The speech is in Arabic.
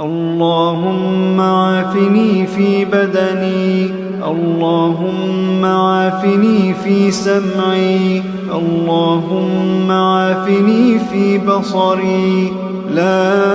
اللهم عافني في بدني اللهم عافني في سمعي اللهم عافني في بصري. لا